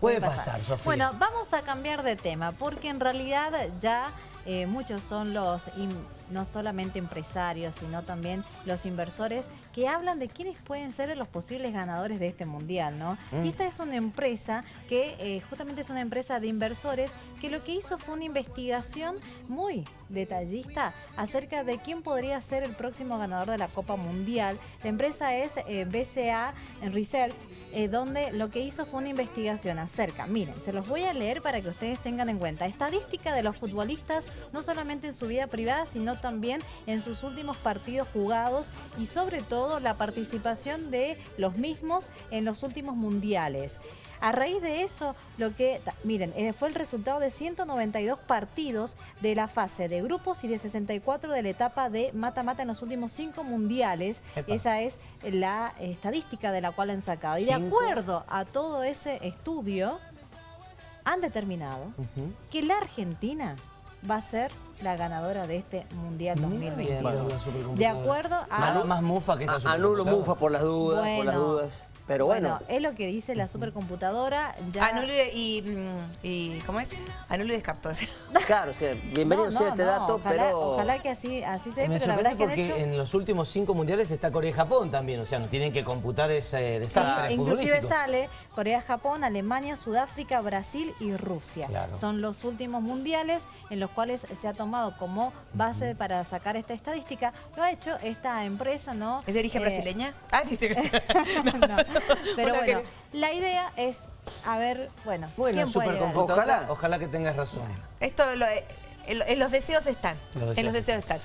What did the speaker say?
Puede pasar, Sofía. Bueno, vamos a cambiar de tema, porque en realidad ya eh, muchos son los, no solamente empresarios, sino también los inversores que hablan de quiénes pueden ser los posibles ganadores de este mundial, ¿no? Mm. Y esta es una empresa que eh, justamente es una empresa de inversores que lo que hizo fue una investigación muy detallista acerca de quién podría ser el próximo ganador de la Copa Mundial. La empresa es eh, BCA Research, eh, donde lo que hizo fue una investigación acerca, miren, se los voy a leer para que ustedes tengan en cuenta, estadística de los futbolistas, no solamente en su vida privada, sino también en sus últimos partidos jugados y sobre todo la participación de los mismos en los últimos mundiales. A raíz de eso, lo que, miren, eh, fue el resultado de 192 partidos de la fase de grupos y de 64 de la etapa de mata-mata en los últimos cinco mundiales. Esa es la estadística de la cual han sacado. Y de acuerdo a todo ese estudio, han determinado que la Argentina va a ser la ganadora de este Mundial 2022. de acuerdo a... Más, mufa que esta Anulo mufa por las dudas, por las dudas. Pero bueno. es lo que dice la supercomputadora. Ya... Anule y, mm, y, ¿Cómo es? Anule y descartó. Claro, o sea, bienvenido sea este dato, ojalá, pero... Ojalá que así, así sea, Me pero la verdad es que porque en los últimos cinco mundiales está Corea y Japón también, o sea, no tienen que computar ese desastre sí, Inclusive sale Corea, Japón, Alemania, Sudáfrica, Brasil y Rusia. Son los últimos mundiales en los cuales se ha tomado como base para sacar esta estadística. Lo ha hecho esta empresa, ¿no? ¿Es de origen eh, brasileña? Ah, no. Pero bueno, la idea es, a ver, bueno, bueno ¿quién puede ojalá, ojalá que tengas razón. Esto, lo, en los deseos están. en los deseos están.